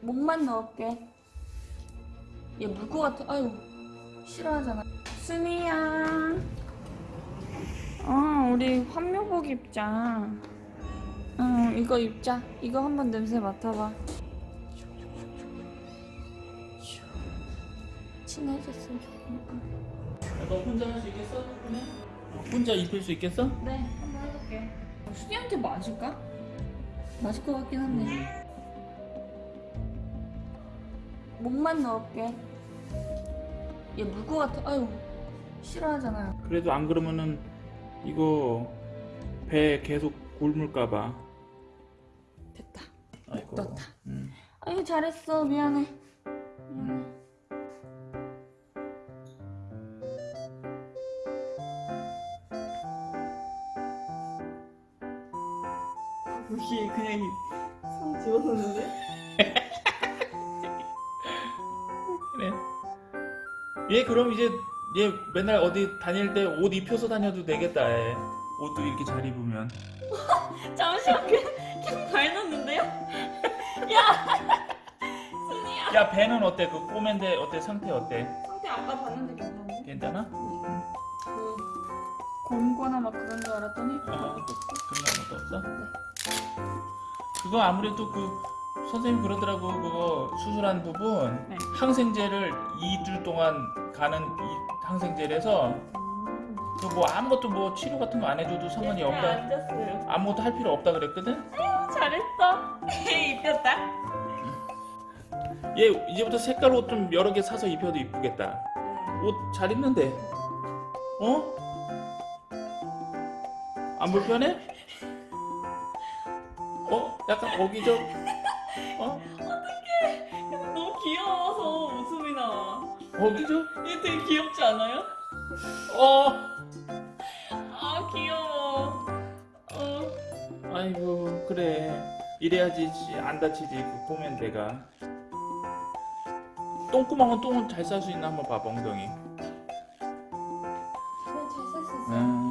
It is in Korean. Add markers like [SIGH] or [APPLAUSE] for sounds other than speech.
목만 넣을게. 얘물것 같아. 아유, 싫어하잖아. 수미야. 어, 우리 환묘복 입자. 응, 이거 입자. 이거 한번 냄새 맡아봐. 친해졌으면 좋겠다. 너 혼자 할 수 있겠어? 그냥? 혼자 입힐 수 있겠어? 네, 한번 해볼게. 수니한테 맞을까? 맞을 것 같긴 한데. 목만 넣을게. 얘물것 같아. 아유, 싫어하잖아요. 그래도 안 그러면은 이거 배 계속 굶을까봐. 됐다. 아이고. 넣었다. 음. 아유, 잘했어. 미안해. 미안해. 여기 그냥 손 집어넣는데? [LAUGHS] 그래. 얘 그럼 이제 얘 맨날 어디 다닐 때 옷 입혀서 다녀도 되겠다. 얘. 옷도 이렇게 잘 입으면. [LAUGHS] 잠시만, 그냥, 그냥 발 넣는데요? [LAUGHS] 야! [LAUGHS] 순이야. 야 배는 어때? 그 꼬맨데 어때? 상태 어때? 상태 아까 봤는데 괜찮은데? 괜찮아? 그, 곰거나 막 그런 줄 알았더니. 어, 그런 것도 없어? 그거 아무래도 그 선생님 그러더라고 그거 수술한 부분 네. 항생제를 2주 동안 가는 이 항생제라서 음. 그뭐 아무것도 뭐 치료 같은 거 안 해줘도 상관이 없다 앉았어요. 아무것도 할 필요 없다 그랬거든 잘했어. [LAUGHS] 입혔다. 얘 이제부터 색깔 옷 좀 여러 개 사서 입혀도 이쁘겠다 옷 잘 입는데 어? 안 불편해? 어? 약간 어기적 어? 너무 귀여워서 웃음이 나와. 어기적? 얘 되게 귀엽지 않아요? 어? 아 귀여워. 어. 아이고 그래 이래야지 안 다치지 그 보면 내가 똥구멍은 똥은 잘쌀 수 있나 한번 봐봐 엉덩이 그냥 잘셀수 있어. 응